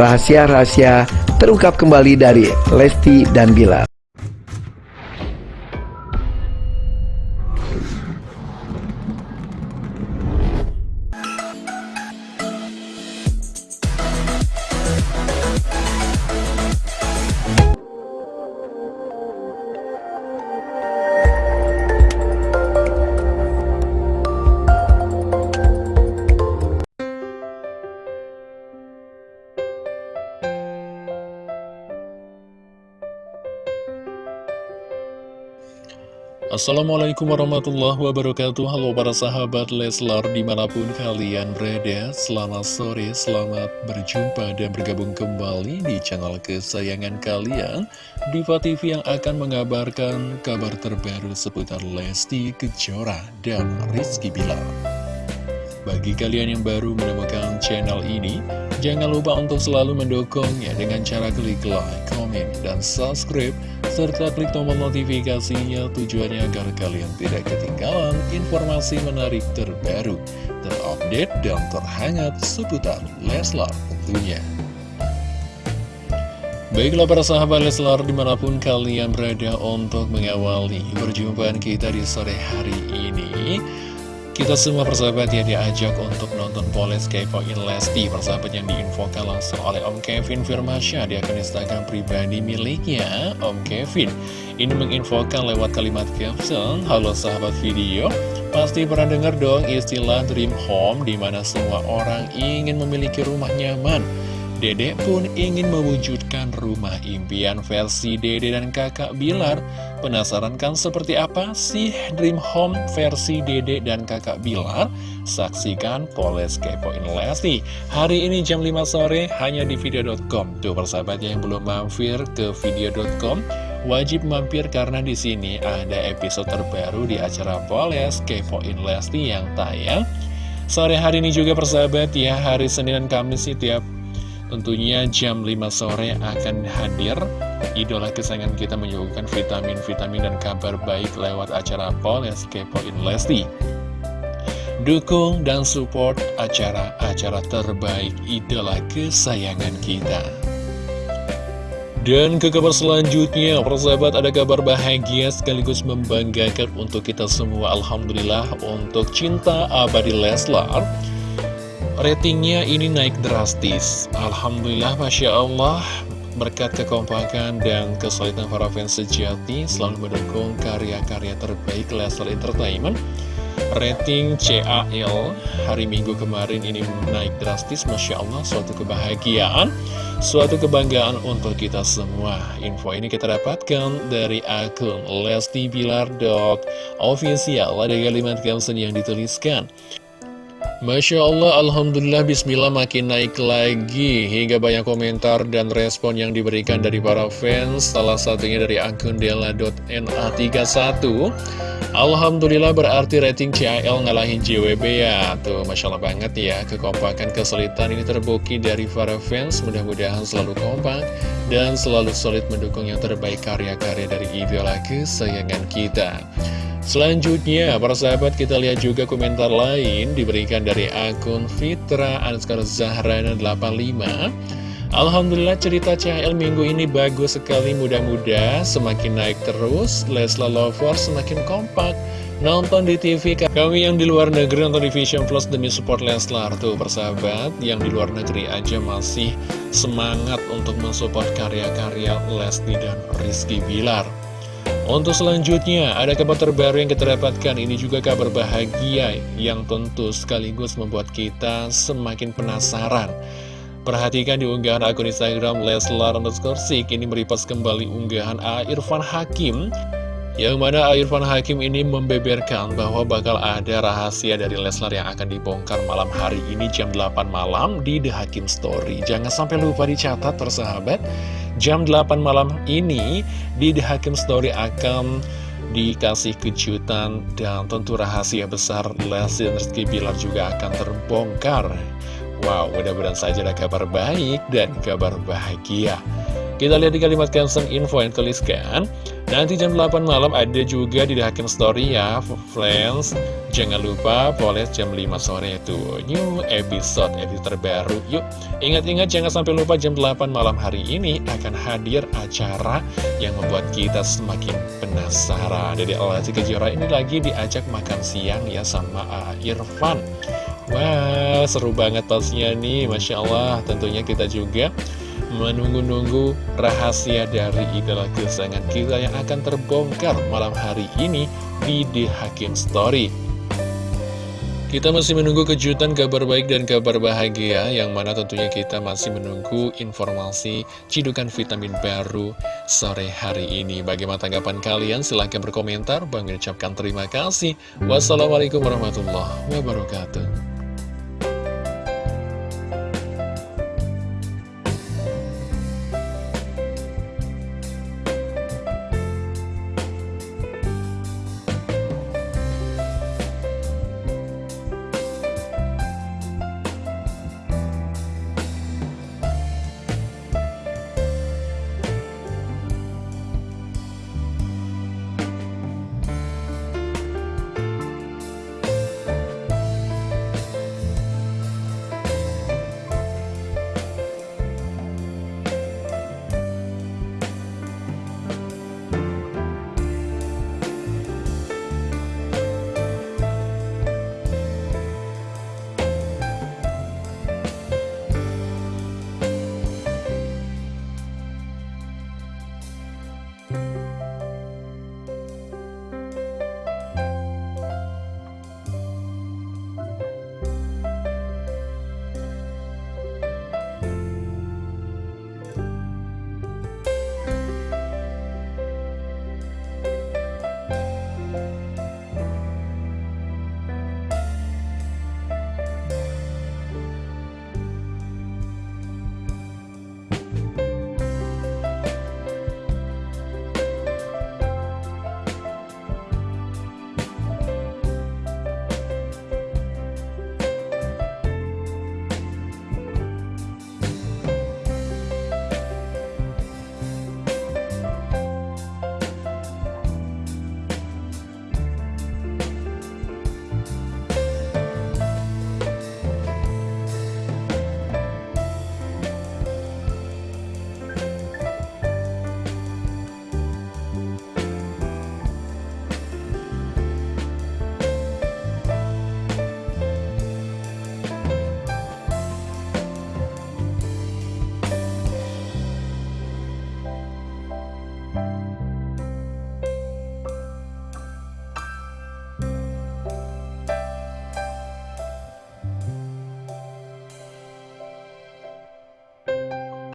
rahasia-rahasia terungkap kembali dari Lesti dan Bilar. Assalamualaikum warahmatullahi wabarakatuh. Halo para sahabat Leslar di mana pun kalian berada Selamat sore, selamat berjumpa dan bergabung kembali di channel kesayangan kalian. Diva TV yang akan mengabarkan kabar terbaru seputar Lesti Kejora dan Rizky Bilar. Bagi kalian yang baru menemukan channel ini, jangan lupa untuk selalu mendukungnya dengan cara klik like, komen, dan subscribe, serta klik tombol notifikasinya tujuannya agar kalian tidak ketinggalan informasi menarik terbaru, terupdate, dan terhangat seputar Leslar tentunya. Baiklah para sahabat Leslar di mana pun kalian berada untuk mengawali perjumpaan kita di sore hari ini kita semua persahabat ya diajak untuk nonton Poles Kepoin Lesti Persahabat yang diinfokan langsung oleh Om Kevin Firmasya di akun Instagram pribadi miliknya Om Kevin. Ini menginfokan lewat kalimat caption Halo sahabat video Pasti pernah dengar dong istilah dream home Di mana semua orang ingin memiliki rumah nyaman Dedek pun ingin mewujudkan rumah impian versi Dede dan kakak Bilar. Penasaran kan seperti apa sih Dream Home versi Dede dan kakak Bilar? Saksikan Poles Kepoin Lesti hari ini jam 5 sore hanya di video.com. Tuh persahabatnya yang belum mampir ke video.com wajib mampir karena di sini ada episode terbaru di acara Poles Kepoin Lesti yang tayang. Sore hari ini juga persahabat ya, hari Senin dan Kamis sih tiap Tentunya jam 5 sore akan hadir. Idola kesayangan kita menyuguhkan vitamin-vitamin dan kabar baik lewat acara Poles Kepoin Lesti. Dukung dan support acara-acara terbaik idola kesayangan kita. Dan ke kabar selanjutnya, persahabat ada kabar bahagia sekaligus membanggakan untuk kita semua. Alhamdulillah untuk cinta abadi Leslar Ratingnya ini naik drastis. Alhamdulillah Masya Allah. Berkat kekompakan dan kesulitan para fans sejati Selalu mendukung karya-karya terbaik Leslar Entertainment. Rating CAL hari Minggu kemarin ini naik drastis Masya Allah. Suatu kebahagiaan Suatu kebanggaan untuk kita semua. Info ini kita dapatkan dari akun Lesti Bilar Official. Ada kalimat caption yang dituliskan Masya Allah, Alhamdulillah, Bismillah makin naik lagi. Hingga banyak komentar dan respon yang diberikan dari para fans. Salah satunya dari akun dela.na31 Alhamdulillah berarti rating CAL ngalahin JWB ya. Tuh, Masya Allah banget ya. Kekompakan kesulitan ini terbukti dari para fans. Mudah-mudahan selalu kompak Dan selalu solid mendukung yang terbaik karya-karya dari idola kesayangan kita Selanjutnya, para sahabat kita lihat juga komentar lain diberikan dari akun Fitra Anskar Zahrana 85 Alhamdulillah cerita CHL minggu ini bagus sekali. Mudah-mudah semakin naik terus Lesla Lover semakin kompak. Nonton di TV kami yang di luar negeri nonton di Vision Plus demi support Leslar. Tuh persahabat yang di luar negeri aja masih semangat untuk mensupport karya-karya Lesti dan Rizky Bilar untuk selanjutnya, ada kabar terbaru yang kita dapatkan. Ini juga kabar bahagia yang tentu sekaligus membuat kita semakin penasaran. Perhatikan di unggahan akun Instagram Leslar underscore Ini meripas kembali unggahan A. Irfan Hakim yang mana. Irfan Hakim ini membeberkan bahwa bakal ada rahasia dari Leslar yang akan dibongkar malam hari ini jam 8 malam di The Hakim Story. Jangan sampai lupa dicatat persahabat jam 8 malam ini di The Hakim Story akan dikasih kejutan dan tentu rahasia besar Lesti dan Rizky Bilar juga akan terbongkar Wow, mudah-mudahan saja ada kabar baik dan kabar bahagia Kita lihat di kalimat caption info yang tuliskan Nanti jam 8 malam ada juga di Hakim Story ya Friends Jangan lupa poles jam 5 sore itu. New episode, episode terbaru. Yuk ingat-ingat jangan sampai lupa jam 8 malam hari ini Akan hadir acara yang membuat kita semakin penasaran. Jadi Lesti Kejora ini lagi diajak makan siang ya sama uh, Irfan. Wah seru banget pastinya nih. Masya Allah tentunya kita juga menunggu-nunggu rahasia dari idola kesayangan kita yang akan terbongkar malam hari ini di The Hakim Story. Kita masih menunggu kejutan kabar baik dan kabar bahagia yang mana tentunya kita masih menunggu informasi cidukan vitamin baru sore hari ini. Bagaimana tanggapan kalian? Silahkan berkomentar. Bang ucapkan terima kasih. Wassalamualaikum warahmatullahi wabarakatuh.